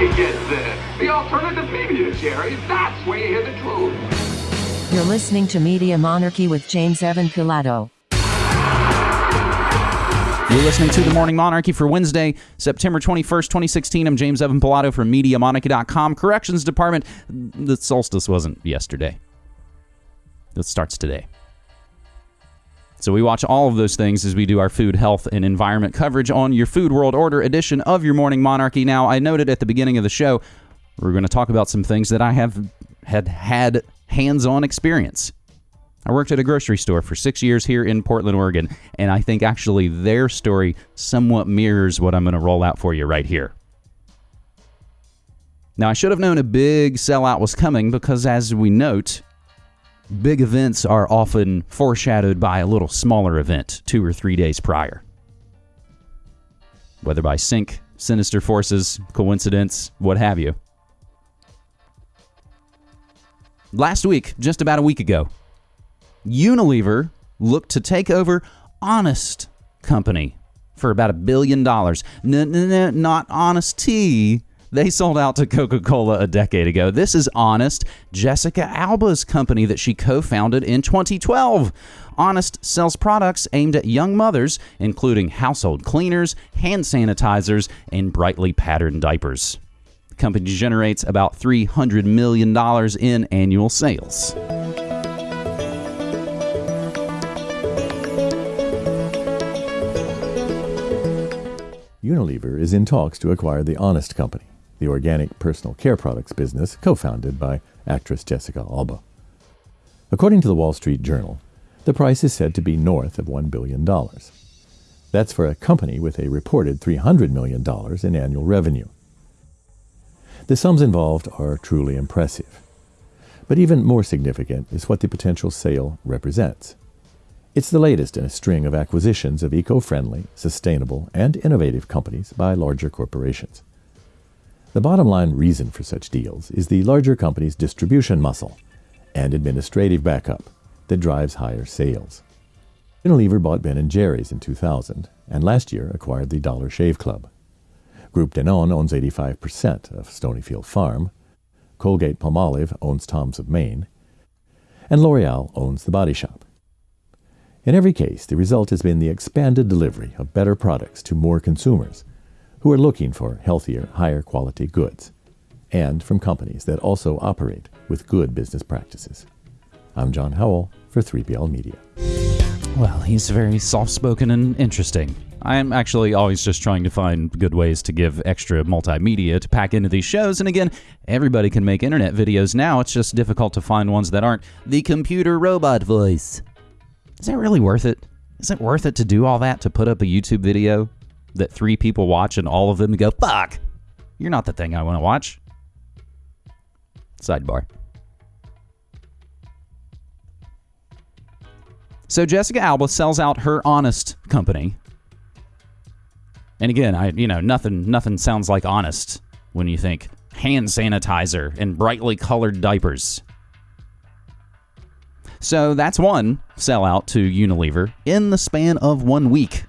you get this. The alternative media, Jerry. That's where you hear the truth. You're listening to Media Monarchy with James Evan Pilato. You're listening to The Morning Monarchy for Wednesday, September 21st, 2016. I'm James Evan Pilato from MediaMonarchy.com. Corrections Department. The solstice wasn't yesterday. It starts today. So we watch all of those things as we do our food, health, and environment coverage on your Food World Order edition of your Morning Monarchy. Now, I noted at the beginning of the show, we're going to talk about some things that I have had had hands-on experience. I worked at a grocery store for six years here in Portland, Oregon, and I think actually their story somewhat mirrors what I'm going to roll out for you right here. Now, I should have known a big sellout was coming because, as we note, big events are often foreshadowed by a little smaller event two or three days prior. Whether by sync, sinister forces, coincidence, what have you. Last week, just about a week ago, Unilever looked to take over Honest Company for about a billion dollars. N- not Honest Tea, they sold out to Coca Cola a decade ago. This is Honest, Jessica Alba's company that she co founded in 2012. Honest sells products aimed at young mothers, including household cleaners, hand sanitizers, and brightly patterned diapers. The company generates about $300 million in annual sales. Unilever is in talks to acquire the Honest Company the organic personal care products business co founded by actress Jessica Alba. According to the Wall Street Journal, the price is said to be north of $1 billion. That's for a company with a reported $300 million in annual revenue. The sums involved are truly impressive. But even more significant is what the potential sale represents. It's the latest in a string of acquisitions of eco friendly, sustainable, and innovative companies by larger corporations. The bottom line reason for such deals is the larger company's distribution muscle and administrative backup that drives higher sales. Unilever bought Ben & Jerry's in 2000 and last year acquired the Dollar Shave Club. Group Danone owns 85% of Stonyfield Farm. Colgate Palmolive owns Tom's of Maine. And L'Oreal owns The Body Shop. In every case, the result has been the expanded delivery of better products to more consumers – who are looking for healthier, higher quality goods, and from companies that also operate with good business practices. I'm John Howell for 3BL Media. Well, he's very soft spoken and interesting. I'm actually always just trying to find good ways to give extra multimedia to pack into these shows. And again, everybody can make internet videos now. It's just difficult to find ones that aren't the computer robot voice. Is that really worth it? Is it worth it to do all that to put up a YouTube video? That three people watch and all of them go, fuck, you're not the thing I want to watch. Sidebar. So Jessica Alba sells out her honest company. And again, I you know, nothing nothing sounds like honest when you think hand sanitizer and brightly colored diapers. So that's one sellout to Unilever in the span of one week.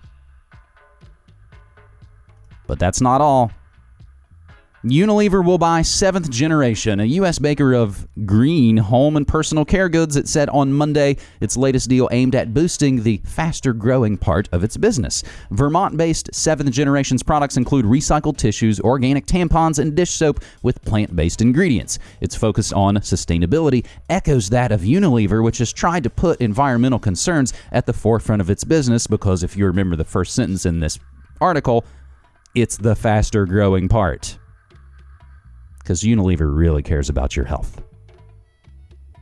But that's not all. Unilever will buy Seventh Generation, a U.S. maker of green home and personal care goods. It said on Monday its latest deal aimed at boosting the faster growing part of its business. Vermont based Seventh Generation's products include recycled tissues, organic tampons, and dish soap with plant based ingredients. Its focus on sustainability echoes that of Unilever, which has tried to put environmental concerns at the forefront of its business because if you remember the first sentence in this article, it's the faster growing part. Because Unilever really cares about your health.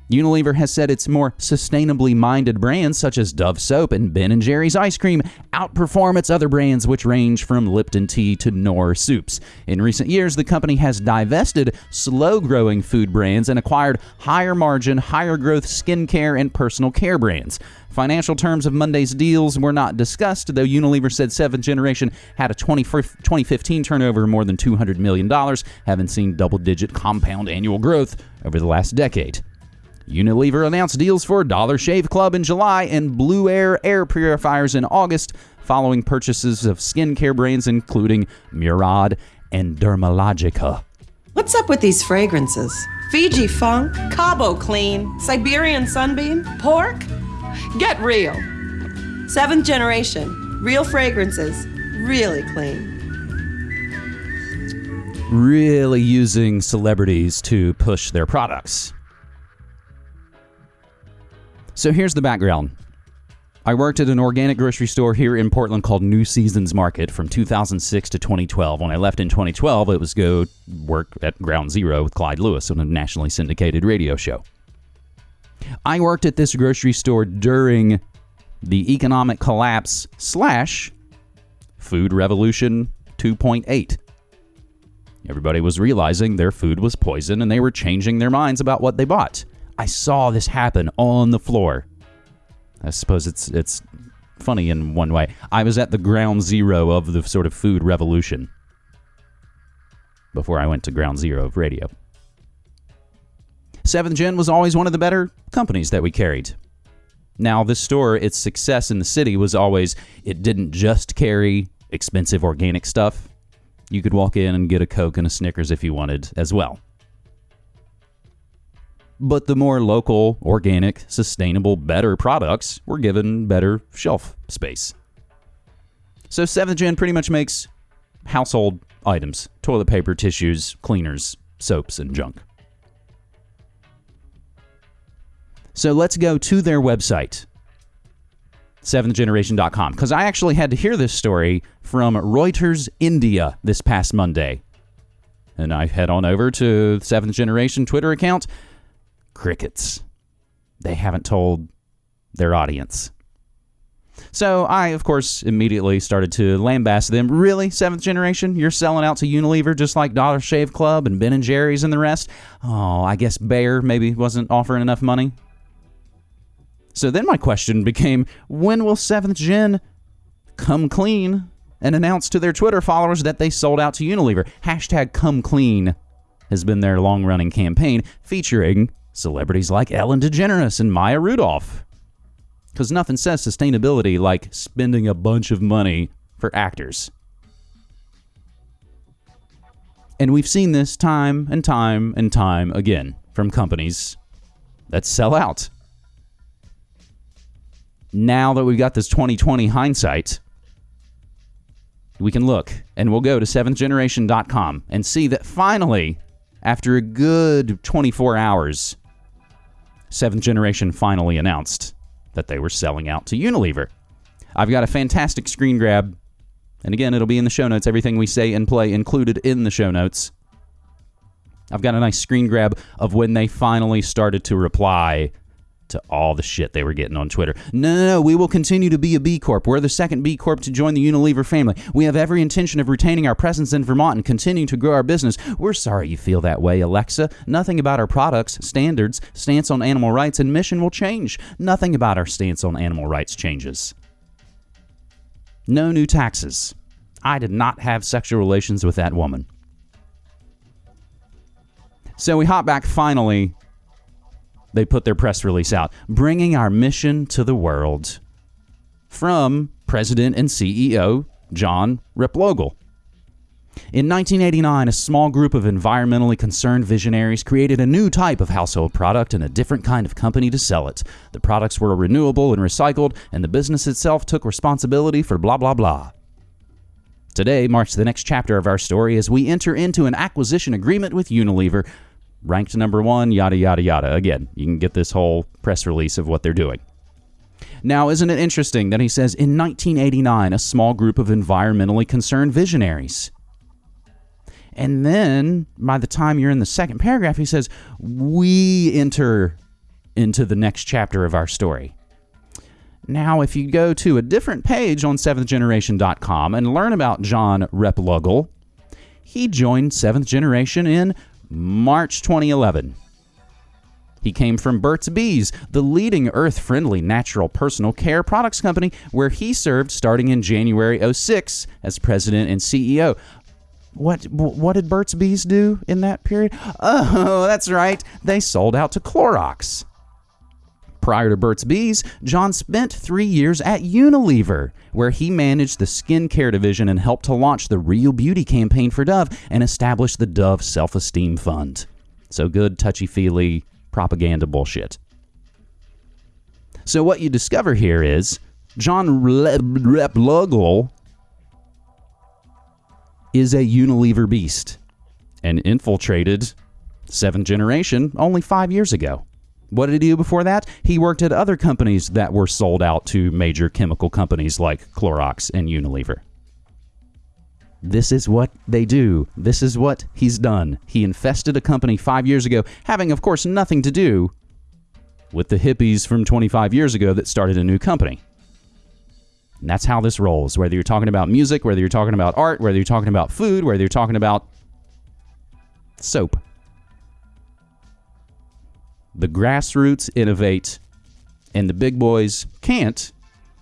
Unilever has said its more sustainably minded brands such as Dove soap and Ben & Jerry's ice cream outperform its other brands which range from Lipton tea to Knorr soups. In recent years, the company has divested slow-growing food brands and acquired higher margin, higher growth skincare and personal care brands. Financial terms of Monday's deals were not discussed, though Unilever said Seventh Generation had a 20, 2015 turnover of more than $200 million, having seen double digit compound annual growth over the last decade. Unilever announced deals for Dollar Shave Club in July and Blueair Air purifiers in August, following purchases of skincare brands including Murad and Dermalogica What's up with these fragrances? Fiji Funk, Cabo Clean, Siberian Sunbeam, Pork? Get real. Seventh generation, real fragrances, really clean. Really using celebrities to push their products. So here's the background. I worked at an organic grocery store here in Portland called New Seasons Market from 2006 to 2012. When I left in 2012, it was go work at Ground Zero with Clyde Lewis on a nationally syndicated radio show. I worked at this grocery store during the economic collapse slash food revolution 2.8. Everybody was realizing their food was poison and they were changing their minds about what they bought. I saw this happen on the floor. I suppose it's it's funny in one way. I was at the ground zero of the sort of food revolution before I went to ground zero of radio. Seventh Gen was always one of the better companies that we carried. Now, this store, its success in the city was always it didn't just carry expensive organic stuff. You could walk in and get a Coke and a Snickers if you wanted as well but the more local, organic, sustainable, better products were given better shelf space. So 7th Gen pretty much makes household items toilet paper, tissues, cleaners, soaps, and junk. So let's go to their website, 7thgeneration.com, because I actually had to hear this story from Reuters India this past Monday. And I head on over to 7th Generation Twitter account crickets. They haven't told their audience. So I, of course, immediately started to lambaste them. Really, seventh generation? You're selling out to Unilever just like Dollar Shave Club and Ben and Jerry's and the rest? Oh, I guess Bayer maybe wasn't offering enough money. So then my question became, when will seventh gen come clean and announce to their Twitter followers that they sold out to Unilever? Hashtag come clean has been their long running campaign featuring celebrities like Ellen DeGeneres and Maya Rudolph. Because nothing says sustainability like spending a bunch of money for actors. And we've seen this time and time and time again from companies that sell out. Now that we've got this 2020 hindsight, we can look and we'll go to 7thgeneration.com and see that finally, after a good 24 hours, Seventh Generation finally announced that they were selling out to Unilever. I've got a fantastic screen grab, and again, it'll be in the show notes. Everything we say and play included in the show notes. I've got a nice screen grab of when they finally started to reply to all the shit they were getting on Twitter. No, no, no, we will continue to be a B Corp. We're the second B Corp to join the Unilever family. We have every intention of retaining our presence in Vermont and continuing to grow our business. We're sorry you feel that way, Alexa. Nothing about our products, standards, stance on animal rights, and mission will change. Nothing about our stance on animal rights changes. No new taxes. I did not have sexual relations with that woman. So we hop back finally they put their press release out, bringing our mission to the world from President and CEO John Replogle. In 1989, a small group of environmentally concerned visionaries created a new type of household product and a different kind of company to sell it. The products were renewable and recycled, and the business itself took responsibility for blah, blah, blah. Today marks the next chapter of our story as we enter into an acquisition agreement with Unilever ranked number one, yada, yada, yada. Again, you can get this whole press release of what they're doing. Now, isn't it interesting that he says in 1989, a small group of environmentally concerned visionaries? And then by the time you're in the second paragraph, he says, we enter into the next chapter of our story. Now, if you go to a different page on seventhgeneration.com and learn about John Replogle, he joined Seventh Generation in March 2011. He came from Burt's Bees, the leading earth friendly natural personal care products company, where he served starting in January 06 as president and CEO. What what did Burt's Bees do in that period? Oh, that's right. They sold out to Clorox. Prior to Burt's Bees, John spent three years at Unilever, where he managed the skincare division and helped to launch the Real Beauty campaign for Dove and establish the Dove Self Esteem Fund. So good, touchy feely propaganda bullshit. So, what you discover here is John Replogle is a Unilever beast and infiltrated seventh generation only five years ago. What did he do before that? He worked at other companies that were sold out to major chemical companies like Clorox and Unilever. This is what they do. This is what he's done. He infested a company five years ago, having, of course, nothing to do with the hippies from 25 years ago that started a new company. And that's how this rolls. Whether you're talking about music, whether you're talking about art, whether you're talking about food, whether you're talking about soap. The grassroots innovate, and the big boys can't,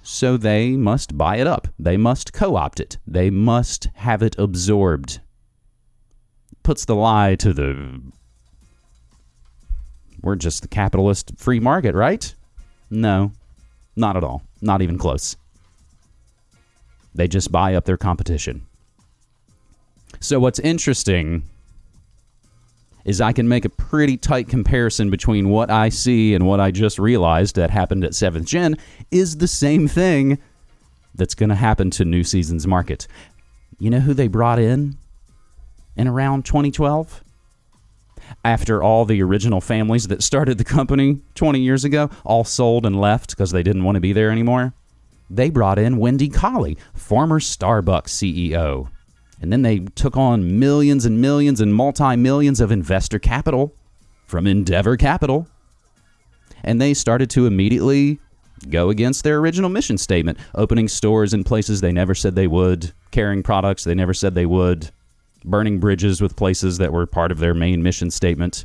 so they must buy it up. They must co opt it. They must have it absorbed. Puts the lie to the. We're just the capitalist free market, right? No, not at all. Not even close. They just buy up their competition. So, what's interesting is I can make a pretty tight comparison between what I see and what I just realized that happened at 7th Gen is the same thing that's going to happen to New Season's market. You know who they brought in in around 2012? After all the original families that started the company 20 years ago all sold and left because they didn't want to be there anymore, they brought in Wendy Collie, former Starbucks CEO. And then they took on millions and millions and multi millions of investor capital from Endeavour Capital. And they started to immediately go against their original mission statement, opening stores in places they never said they would, carrying products they never said they would, burning bridges with places that were part of their main mission statement.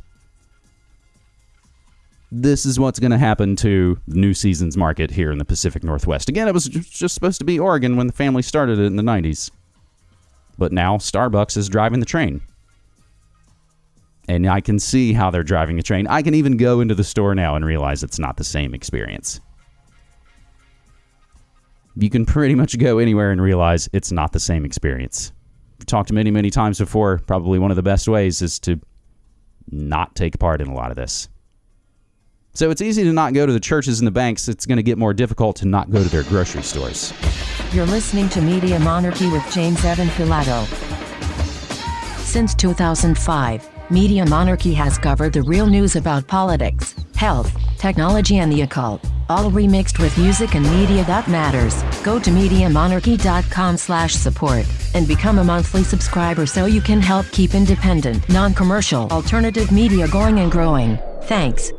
This is what's going to happen to New Season's market here in the Pacific Northwest. Again, it was just supposed to be Oregon when the family started it in the 90s. But now Starbucks is driving the train. And I can see how they're driving the train. I can even go into the store now and realize it's not the same experience. You can pretty much go anywhere and realize it's not the same experience. I've talked many, many times before. Probably one of the best ways is to not take part in a lot of this. So it's easy to not go to the churches and the banks. It's going to get more difficult to not go to their grocery stores. You're listening to Media Monarchy with James Evan Pilato. Since 2005, Media Monarchy has covered the real news about politics, health, technology, and the occult, all remixed with music and media that matters. Go to MediaMonarchy.com slash support and become a monthly subscriber so you can help keep independent, non-commercial, alternative media going and growing. Thanks.